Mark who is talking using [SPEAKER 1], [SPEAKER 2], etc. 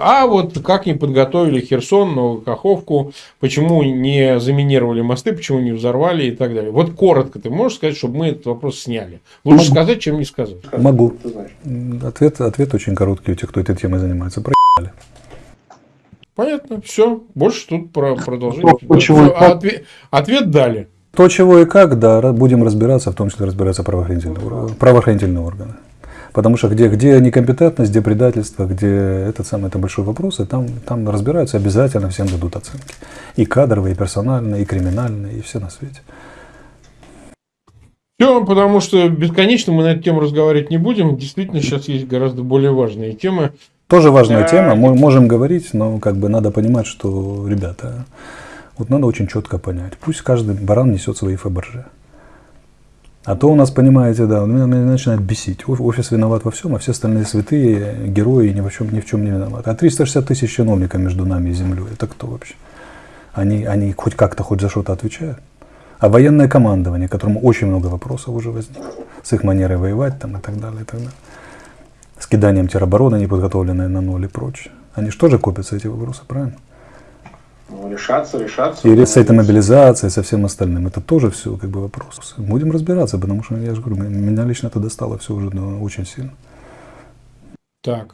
[SPEAKER 1] А вот как не подготовили Херсон, Новокаховку, почему не заминировали мосты, почему не взорвали и так далее. Вот коротко ты можешь сказать, чтобы мы этот вопрос сняли. Лучше Могу. сказать, чем не сказать.
[SPEAKER 2] Могу. Ответ, ответ очень короткий у тех, кто этой темой занимается. Проебали.
[SPEAKER 1] Понятно, все. Больше тут про продолжение. Почему? Ответ, ответ дали.
[SPEAKER 2] То, чего и как, да, будем разбираться, в том числе разбираться правоохранительные, правоохранительные органы. Потому что где, где некомпетентность, где предательство, где этот самый, это большой вопрос, и там, там разбираются, обязательно всем дадут оценки. И кадровые, и персональные, и криминальные, и все на свете.
[SPEAKER 1] Все, потому что бесконечно мы на эту тему разговаривать не будем. Действительно, сейчас есть гораздо более важные темы.
[SPEAKER 2] Тоже важная а... тема, мы можем говорить, но как бы надо понимать, что, ребята, вот надо очень четко понять. Пусть каждый баран несет свои фабржи. А то у нас, понимаете, да, меня, меня начинает бесить. Офис виноват во всем, а все остальные святые, герои ни в чем, ни в чем не виноваты. А 360 тысяч чиновников между нами и землей, это кто вообще? Они, они хоть как-то, хоть за что-то отвечают? А военное командование, которому очень много вопросов уже возникло, с их манерой воевать там и так далее, и так далее. С киданием теробороны, неподготовленной на ноль и прочее. Они же тоже копятся, эти вопросы, правильно?
[SPEAKER 3] Ну, решаться, решаться.
[SPEAKER 2] И с этой мобилизацией, со всем остальным. Это тоже все как бы вопрос. Будем разбираться, потому что, я же говорю, меня лично это достало все уже ну, очень сильно.
[SPEAKER 1] Так.